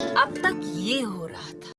अब तक ये हो रहा था।